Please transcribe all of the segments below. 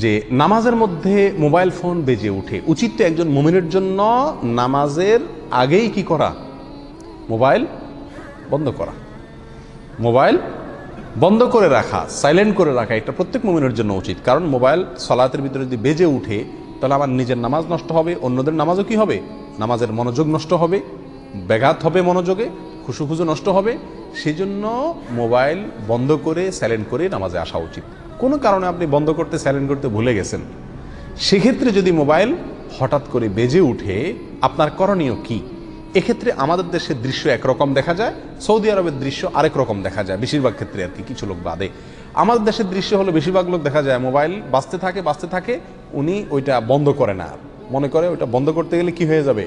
যে নামাজের মধ্যে মোবাইল ফোন বেজে উঠে উচিত তো একজন মুমিনের জন্য নামাজের আগেই কি করা? মোবাইল বন্ধ করা। মোবাইল বন্ধ করে রাখা সাইলেন্ট করে রাখা, এটা প্রত্যেক মুমিনের জন্য উচিত। কারণ মোবাইল সলাতের ভিতরে যদি বেজে উঠে তাহলে আমার নিজের নামাজ নষ্ট হবে, অন্যদের নামাজও কি হবে? নামাজের মনোযোগ নষ্ট হবে, ব্যাঘাত হবে মনোযোগে খুশু খুশু নষ্ট হবে সেজন্য মোবাইল বন্ধ করে সাইলেন্ট করে নামাজে আসা উচিত। কোনো কারণে আপনি বন্ধ করতে সাইলেন্ট করতে ভুলে গেছেন। সেক্ষেত্রে যদি মোবাইল হঠাৎ করে বেজে উঠে, আপনার করণীয় কি? এক্ষেত্রে আমাদের দেশের দৃশ্য একরকম দেখা যায়, সৌদি আরবের দৃশ্য আরেক রকম দেখা যায়, বেশিরভাগ ক্ষেত্রে আর কি, কিছু লোক বাদে। আমাদের দেশের দৃশ্য হলো বেশিরভাগ লোক দেখা যায় মোবাইল বাঁচতে থাকে বাঁচতে থাকে, উনি ওইটা বন্ধ করে না। মনে করে ওইটা বন্ধ করতে গেলে কি হয়ে যাবে?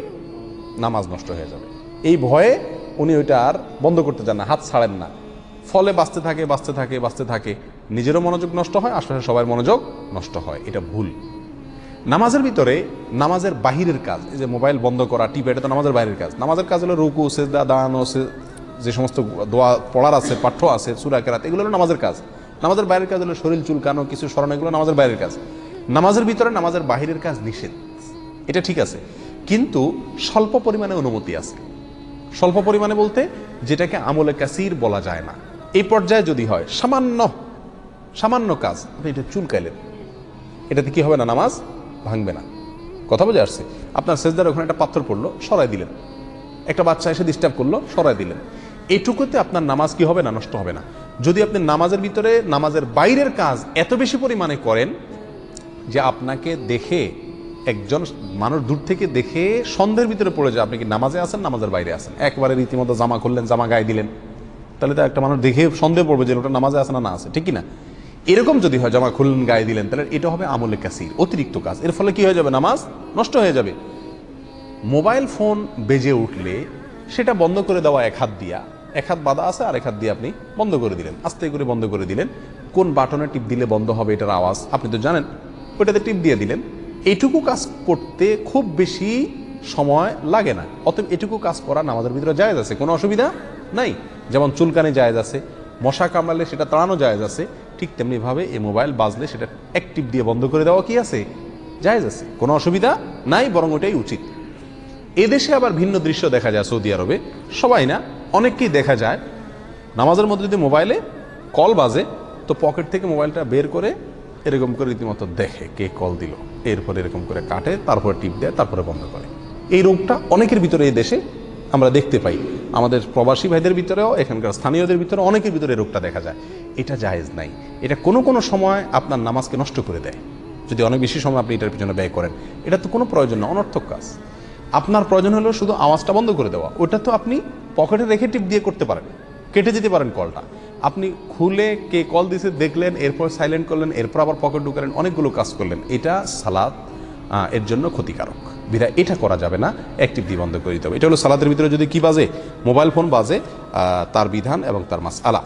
নামাজ নষ্ট হয়ে যাবে। এই ভয়ে উনি ওইটা আর বন্ধ করতে চান না, হাত ছাড়েন না। ফলে বাঁচতে থাকে বাঁচতে থাকে বাঁচতে থাকে। নিজেরও মনোযোগ নষ্ট হয় আশেপাশে সবার মনোযোগ নষ্ট হয়। এটা ভুল। নামাজের ভিতরে নামাজের বাহিরের কাজ, এই যে মোবাইল বন্ধ করা, টিপে, এটা তো নামাজের বাইরের কাজ। নামাজের কাজ হলো রুকু, সেজদা দাঁড়ানো যে সমস্ত দোয়া পড়ার আছে, পাঠ্য আছে, সুরা, কেরাত, এগুলো হলো নামাজের কাজ। নামাজের বাইরের কাজ হলো শরীর চুলকানো, কিছু স্মরণ এগুলো নামাজের বাইরের কাজ। নামাজের ভিতরে নামাজের বাহিরের কাজ নিষেধ। এটা ঠিক আছে। কিন্তু স্বল্প পরিমাণে অনুমতি আছে। স্বল্প পরিমাণে বলতে যেটাকে আমলে কাসির বলা যায় না। এই পর্যায়ে যদি হয়, সামান্য সামান্য কাজ, আপনি এটা চুলকাইলেন। এটাতে কি হবে না, নামাজ? ভাঙবে না। কথা বোঝা আসছে? আপনার সেজদার ওখানে একটা পাথর পড়ল, সরাই দিলেন। একটা বাচ্চা এসে ডিস্টার্ব করল, সরাই দিলেন। এইটুকুতে আপনার নামাজ কি হবে না, নষ্ট হবে না? যদি আপনি নামাজের ভিতরে, নামাজের বাইরের কাজ এত বেশি পরিমাণে করেন যে আপনাকে দেখে একজন মানুষ দূর থেকে দেখে সন্দেহের ভিতরে পড়ে যায়, আপনি কি নামাজে আছেন, নামাজের বাইরে আছেন? একবারে রীতিমতো জামা খুললেন, জামা গায়ে দিলেন। তাহলে তো একটা মানুষ দেখে সন্দেহ পড়বে যে ওটা নামাজে আছে না না আছে, ঠিক না এরকম যদি হয়, জামা খুললেন, গায়ে দিলেন, তাহলে এটা হবে আমলে কাসির, অতিরিক্ত কাজ। এর ফলে কি হয়ে যাবে? নামাজ নষ্ট হয়ে যাবে। মোবাইল ফোন বেজে উঠলে সেটা বন্ধ করে দেওয়া এক হাত দিয়া, এক হাত বাধা আছে আর এক হাত দিয়ে আপনি বন্ধ করে দিলেন, আস্তে করে বন্ধ করে দিলেন। কোন বাটনে টিপ দিলে বন্ধ হবে এটার আওয়াজ, আপনি তো জানেন, ওইটাতে টিপ দিয়ে দিলেন। এইটুকু কাজ করতে খুব বেশি সময় লাগে না। অতএব এটুকু কাজ করা নামাজের ভিতরে জায়েজ আছে, কোনো অসুবিধা নাই। যেমন চুলকানি জায়েজ আছে, মশা কামড়ালে সেটা তাড়ানো জায়েজ আছে, ঠিক তেমনিভাবে এই মোবাইল বাজলে সেটা অ্যাক্টিভ দিয়ে বন্ধ করে দেওয়া কি আছে? জায়েজ আছে, কোনো অসুবিধা নাই, বরং ওটাই উচিত। এদেশে আবার ভিন্ন দৃশ্য দেখা যায় সৌদি আরবে। সবাই না, অনেককেই দেখা যায়, নামাজের মধ্যে যদি মোবাইলে কল বাজে, তো পকেট থেকে মোবাইলটা বের করে এরকম করে রীতিমতো দেখে কে কল দিল। এরপর এরকম করে কাটে, তারপরে টিপ দেয়, তারপরে বন্ধ করে। এই রোগটা অনেকের ভিতরে এই দেশে আমরা দেখতে পাই। আমাদের প্রবাসী ভাইদের ভিতরেও, এখানকার স্থানীয়দের ভিতরে অনেকের ভিতরে রোগটা দেখা যায়। এটা জায়েজ নাই। এটা কোনো কোনো সময় আপনার নামাজকে নষ্ট করে দেয়। যদি অনেক বেশি সময় আপনি এটার পিছনে ব্যয় করেন, এটা তো কোনো প্রয়োজন না, অনর্থক কাজ। আপনার প্রয়োজন হলো শুধু আওয়াজটা বন্ধ করে দেওয়া। ওটা তো আপনি পকেটে রেখে টিপ দিয়ে করতে পারেন। কেটে যেতে পারেন কলটা। আপনি খুলে কে কল দিছে দেখলেন, এরপর সাইলেন্ট করলেন, এরপর আবার পকেট ঢুকালেন, অনেকগুলো কাজ করলেন। এটা সালাদ এর জন্য ক্ষতিকারক। বিধায় এটা করা যাবে না একটি দিয়ে বন্ধ করে দিতে হবে। এটা হলো সালাদের ভিতরে যদি কি বাজে? মোবাইল ফোন বাজে তার বিধান এবং তার মাস আলা